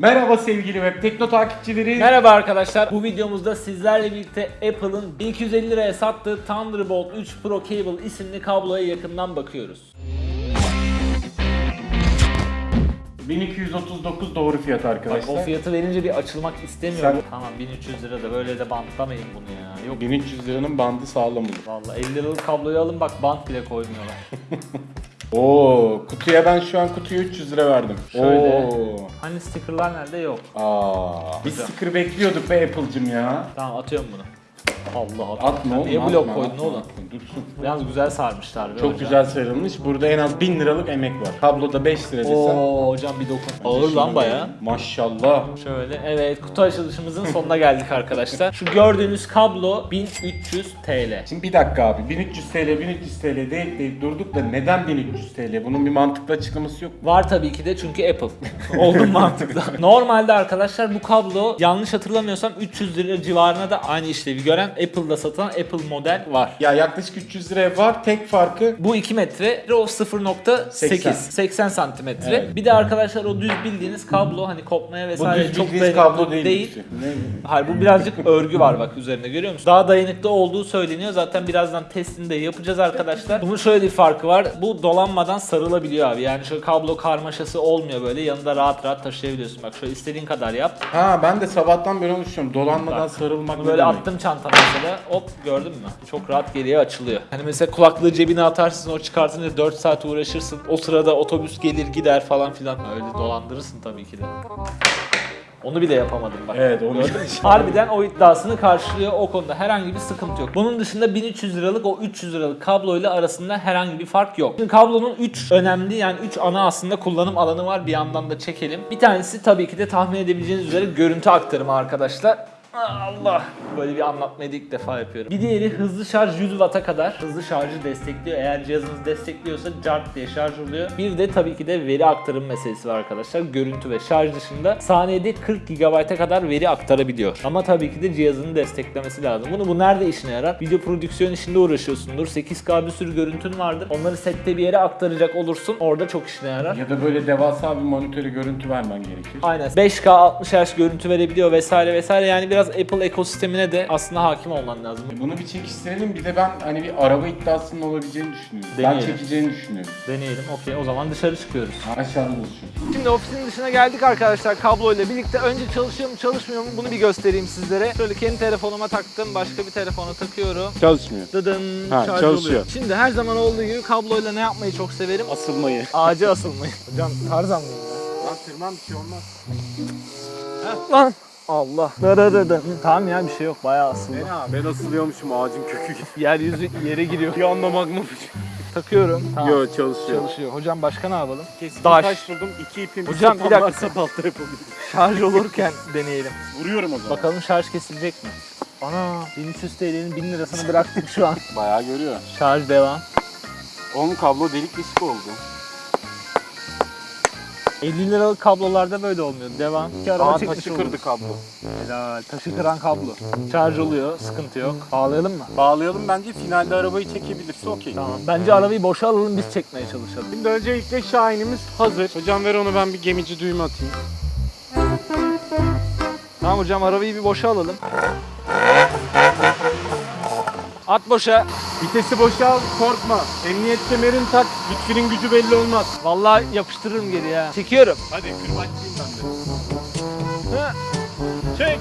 Merhaba sevgili web tekno takipçileri. Merhaba arkadaşlar. Bu videomuzda sizlerle birlikte Apple'ın 1250 liraya sattığı Thunderbolt 3 Pro Cable isimli kabloya yakından bakıyoruz. 1239 doğru fiyat Bak, arkadaşlar. o fiyatı verince bir açılmak istemiyorum. Sen- Tamam 1300 lira da böyle de bantlamayın bunu ya. Yok 1300 liranın bandı sağlam olur. vallahi 50 liralık kabloyu alın bak bant bile koymuyorlar. Oo, kutuya ben şu an kutuya 300 lira verdim. Şöyle. Oo. Hani stickerlar nerede yok. Aa, biz sticker bekliyorduk be Apple'cım ya. Tamam atıyorum bunu. Allah Allah. Atma oğlum. Niye atma, blok koydun oğlum? Dursun. Yalnız güzel sarmışlar Çok hocam. güzel sarılmış. Burada en az 1000 liralık emek var. Kabloda 5 lira desen. Oo hocam bir dokun. Ağır lan baya. Maşallah. Şöyle evet kutu açılışımızın sonuna geldik arkadaşlar. Şu gördüğünüz kablo 1300 TL. Şimdi bir dakika abi 1300 TL 1300 TL deyip deyip durduk da neden 1300 TL? Bunun bir mantıklı açıklaması yok mu? Var tabii ki de çünkü Apple. Oldum mantıklı. Normalde arkadaşlar bu kablo yanlış hatırlamıyorsam 300 lira civarına da aynı işlevi gören Apple'da satılan Apple model var. Ya yaklaşık 300 liraya var. Tek farkı Bu 2 metre, o 0.8, 80. 80 santimetre. Evet. Bir de arkadaşlar o düz bildiğiniz kablo hani kopmaya bu vesaire düz çok dayanıklı kablo değil. değil. Ne? Hayır bu birazcık örgü var bak üzerinde görüyor musun? Daha dayanıklı olduğu söyleniyor. Zaten birazdan testini de yapacağız arkadaşlar. Bunun şöyle bir farkı var. Bu dolanmadan sarılabiliyor abi. Yani şöyle kablo karmaşası olmuyor böyle. Yanında rahat rahat taşıyabiliyorsun. Bak şöyle istediğin kadar yap. Ha ben de sabahtan beri onu düşünüyorum. Dolanmadan Bak, sarılmak böyle demek? attım çantama mesela. Hop gördün mü? Çok rahat geriye açılıyor. Hani mesela kulaklığı cebine atarsın o çıkartınca 4 saat uğraşırsın. O sırada otobüs gelir gider falan filan. Öyle dolandırırsın tabii ki de. Onu bile yapamadım bak. Evet onu Gördün mü? Harbiden o iddiasını karşılıyor o konuda herhangi bir sıkıntı yok. Bunun dışında 1300 liralık o 300 liralık kabloyla arasında herhangi bir fark yok. Şimdi kablonun 3 önemli yani 3 ana aslında kullanım alanı var bir yandan da çekelim. Bir tanesi tabii ki de tahmin edebileceğiniz üzere görüntü aktarımı arkadaşlar. Allah! Böyle bir anlatmayı ilk defa yapıyorum. Bir diğeri hızlı şarj 100 Watt'a kadar hızlı şarjı destekliyor. Eğer cihazınız destekliyorsa cart diye şarj oluyor. Bir de tabii ki de veri aktarım meselesi var arkadaşlar. Görüntü ve şarj dışında saniyede 40 GB'a kadar veri aktarabiliyor. Ama tabii ki de cihazını desteklemesi lazım. Bunu bu nerede işine yarar? Video prodüksiyon işinde uğraşıyorsundur. 8K bir sürü görüntün vardır. Onları sette bir yere aktaracak olursun. Orada çok işine yarar. Ya da böyle devasa bir monitöre görüntü vermen gerekir. Aynen. 5K 60 Hz görüntü verebiliyor vesaire vesaire. Yani biraz Apple ekosistemine de aslında hakim olman lazım. Bunu bir çekiştirelim bir de ben hani bir araba iddiasının olabileceğini düşünüyorum. Ben Deneyelim. çekeceğini düşünüyorum. Deneyelim. Okey o zaman dışarı çıkıyoruz. Aşağıda buluşuyoruz. Şimdi ofisin dışına geldik arkadaşlar kabloyla birlikte. Önce çalışıyor mu çalışmıyor mu bunu bir göstereyim sizlere. Şöyle kendi telefonuma taktım. Başka bir telefona takıyorum. Çalışmıyor. Dıdın Ha, şarj çalışıyor. oluyor. Şimdi her zaman olduğu gibi kabloyla ne yapmayı çok severim? Asılmayı. Ağaca asılmayı. Hocam tarzan mıyım ya? Lan tırman bir şey olmaz. Lan! Allah. Dırırırın. Tamam ya bir şey yok bayağı asıldı. Ben asılıyormuşum ağacın kökü gibi. Yeryüzü yere giriyor. Bir anda magma Takıyorum. Tamam. Yo çalışıyor. Çalışıyor. Hocam başka ne yapalım? Kesin Taş. taş. buldum. iki ipim. Hocam, bir sopam dakika. varsa balta yapabilirim. Şarj olurken deneyelim. Vuruyorum o zaman. Bakalım şarj kesilecek mi? Ana 1300 TL'nin 1000 lirasını bıraktık şu an. Bayağı görüyor. Şarj devam. Onun kablo delik deşik oldu. 50 liralık kablolarda böyle olmuyor. Devam. İki araba Aa taşı kırdı kablo. Helal. Taşı kıran kablo. Şarj oluyor. Sıkıntı yok. Bağlayalım mı? Bağlayalım bence finalde arabayı çekebilirse okey. Tamam. Bence arabayı boşa alalım biz çekmeye çalışalım. Şimdi öncelikle Şahin'imiz hazır. Hocam ver onu ben bir gemici düğme atayım. Tamam hocam arabayı bir boşa alalım. At boşa. Vitesi boşal korkma. Emniyet kemerini tak. Lütfü'nün gücü belli olmaz. Vallahi yapıştırırım geri ya. Çekiyorum. Hadi kırbaçlayayım ben de. Hı. Çek.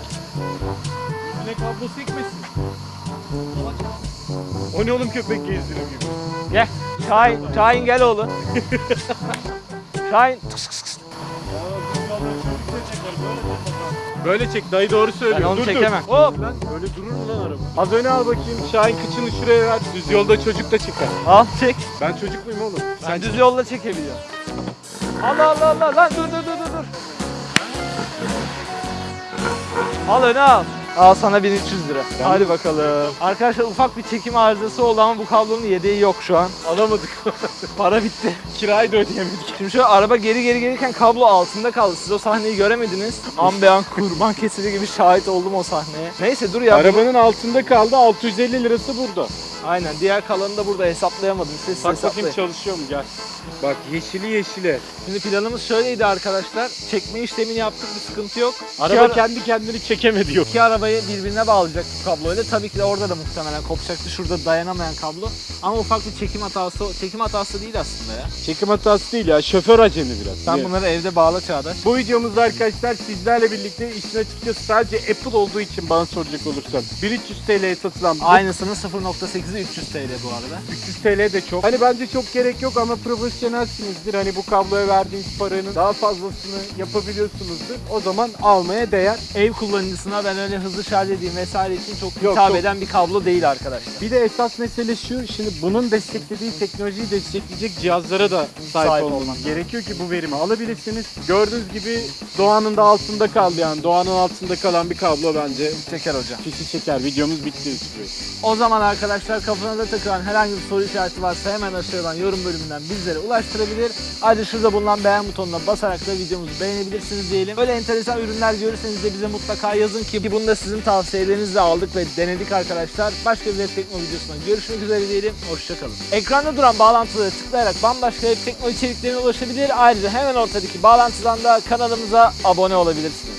Üstüne kablo sekmesin. O ne oğlum köpek gezdiriyor gibi. Gel. Şahin. Şahin gel oğlum. Şahin. Böyle çek dayı doğru söylüyor. Ben onu dur, çekemem. Dur. Hop lan böyle durur mu lan araba? Az öne al bakayım. Şahin kıçını şuraya ver. Düz yolda çocuk da çıkar. Al çek. Ben çocuk muyum oğlum? Sen düz yolda çekebiliyorsun. Allah Allah Allah lan dur dur dur dur dur. Al öne al. Al sana 1300 lira. Hadi bakalım. Arkadaşlar ufak bir çekim arızası oldu ama bu kablonun yedeği yok şu an. Alamadık. Para bitti. Kirayı da ödeyemedik. Şimdi şöyle araba geri geri gelirken kablo altında kaldı. Siz o sahneyi göremediniz. An be an kurban kesili gibi şahit oldum o sahneye. Neyse dur ya. Arabanın altında kaldı 650 lirası burada. Aynen. Diğer kalanını da burada hesaplayamadım. Siz Bak hesaplayın. bakayım çalışıyor mu gel. Bak yeşili yeşile. Şimdi planımız şöyleydi arkadaşlar. Çekme işlemini yaptık bir sıkıntı yok. Araba ara- kendi kendini çekemedi yok. İki arabayı birbirine bağlayacak bu kabloyla. Tabii ki de orada da muhtemelen kopacaktı. Şurada dayanamayan kablo. Ama ufak bir çekim hatası, çekim hatası değil aslında ya. Çekim hatası değil ya şoför acemi biraz. Sen Niye? bunları evde bağla Çağdaş. Bu videomuzda arkadaşlar sizlerle birlikte işin açıkçası sadece Apple olduğu için bana soracak olursan 1300 TL'ye satılan bu Aynısının 0.8'i 300 TL bu arada. 300 TL de çok. Hani bence çok gerek yok ama profesyonelsinizdir. Hani bu kabloya verdiğiniz paranın daha fazlasını yapabiliyorsunuzdur. O zaman almaya değer. Ev kullanıcısına ben öyle hızlı şarj edeyim vesaire için çok Yok, hitap yok. eden bir kablo değil arkadaşlar. Bir de esas mesele şu, şimdi bunun desteklediği teknolojiyi destekleyecek cihazlara da sahip, Sahip olmanız olman gerekiyor ki bu verimi alabilirsiniz. Gördüğünüz gibi doğanın da altında kaldı yani doğanın altında kalan bir kablo bence Çeker hocam. fişi çeker. Videomuz bitti. O zaman arkadaşlar kafanıza takılan herhangi bir soru işareti varsa hemen aşağıdan yorum bölümünden bizlere ulaştırabilir. Ayrıca şurada bulunan beğen butonuna basarak da videomuzu beğenebilirsiniz diyelim. Böyle enteresan ürünler görürseniz de bize mutlaka yazın ki bunu da sizin tavsiyelerinizle aldık ve denedik arkadaşlar. Başka bir web tekno videosunda görüşmek üzere diyelim. Hoşçakalın. Ekranda duran bağlantıları tıklayarak bambaşka web tekno içeriklerine ulaşabilir. Ayrıca hemen ortadaki bağlantıdan da kanalımıza abone olabilirsiniz.